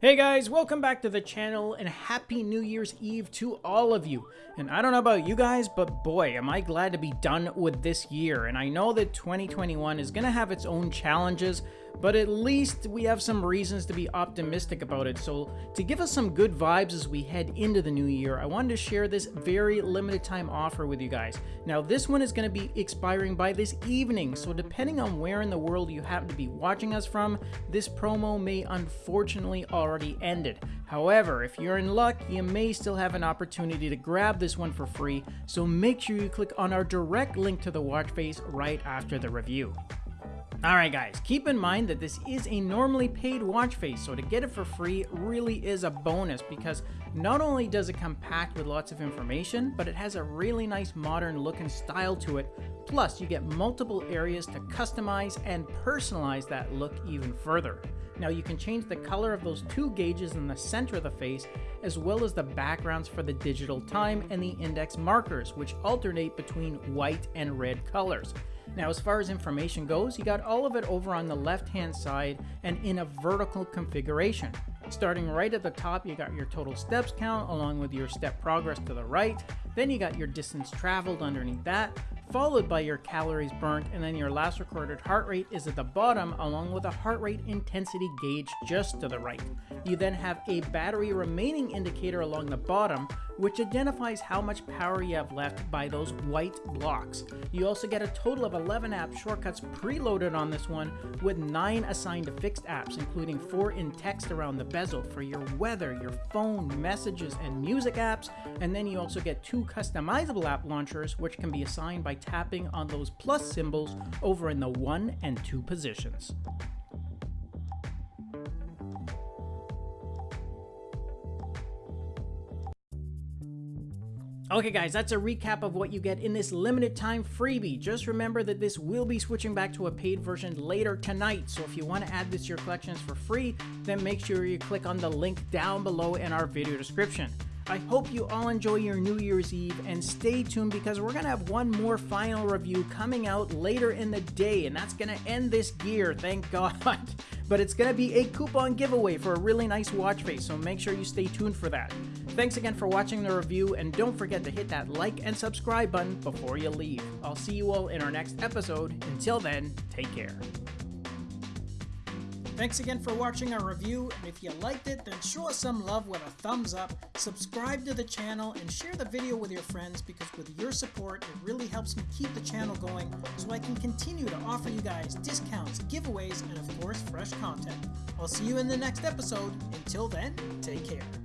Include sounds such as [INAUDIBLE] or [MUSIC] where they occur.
Hey guys, welcome back to the channel and happy New Year's Eve to all of you. And I don't know about you guys, but boy, am I glad to be done with this year. And I know that 2021 is going to have its own challenges, but at least we have some reasons to be optimistic about it. So, to give us some good vibes as we head into the new year, I wanted to share this very limited time offer with you guys. Now, this one is going to be expiring by this evening, so depending on where in the world you happen to be watching us from, this promo may unfortunately already ended. However, if you're in luck, you may still have an opportunity to grab this one for free, so make sure you click on our direct link to the watch face right after the review. Alright guys, keep in mind that this is a normally paid watch face, so to get it for free really is a bonus because not only does it come packed with lots of information, but it has a really nice modern look and style to it, plus you get multiple areas to customize and personalize that look even further. Now you can change the color of those two gauges in the center of the face, as well as the backgrounds for the digital time and the index markers, which alternate between white and red colors. Now, as far as information goes, you got all of it over on the left-hand side and in a vertical configuration. Starting right at the top, you got your total steps count along with your step progress to the right. Then you got your distance traveled underneath that, followed by your calories burnt, and then your last recorded heart rate is at the bottom along with a heart rate intensity gauge just to the right. You then have a battery remaining indicator along the bottom, which identifies how much power you have left by those white blocks. You also get a total of 11 app shortcuts preloaded on this one, with 9 assigned to fixed apps, including 4 in text around the bezel for your weather, your phone, messages, and music apps, and then you also get 2 customizable app launchers, which can be assigned by tapping on those plus symbols over in the 1 and 2 positions. Okay guys, that's a recap of what you get in this limited time freebie. Just remember that this will be switching back to a paid version later tonight, so if you want to add this to your collections for free, then make sure you click on the link down below in our video description. I hope you all enjoy your New Year's Eve and stay tuned because we're going to have one more final review coming out later in the day and that's going to end this year, thank God. [LAUGHS] But it's going to be a coupon giveaway for a really nice watch face, so make sure you stay tuned for that. Thanks again for watching the review and don't forget to hit that like and subscribe button before you leave. I'll see you all in our next episode. Until then, take care. Thanks again for watching our review, and if you liked it, then show us some love with a thumbs up, subscribe to the channel, and share the video with your friends because with your support, it really helps me keep the channel going so I can continue to offer you guys discounts, giveaways, and of course, fresh content. I'll see you in the next episode. Until then, take care.